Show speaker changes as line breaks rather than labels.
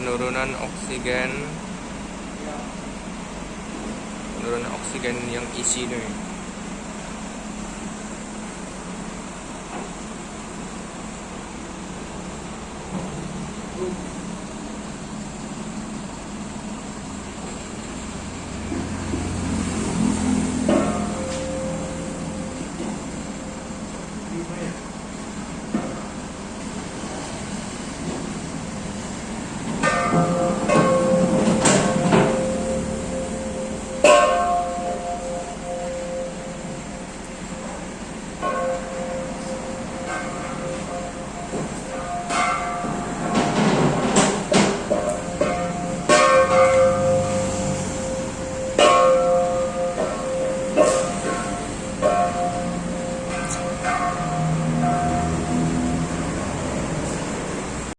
penurunan oksigen penurunan oksigen yang isi nih
Thank.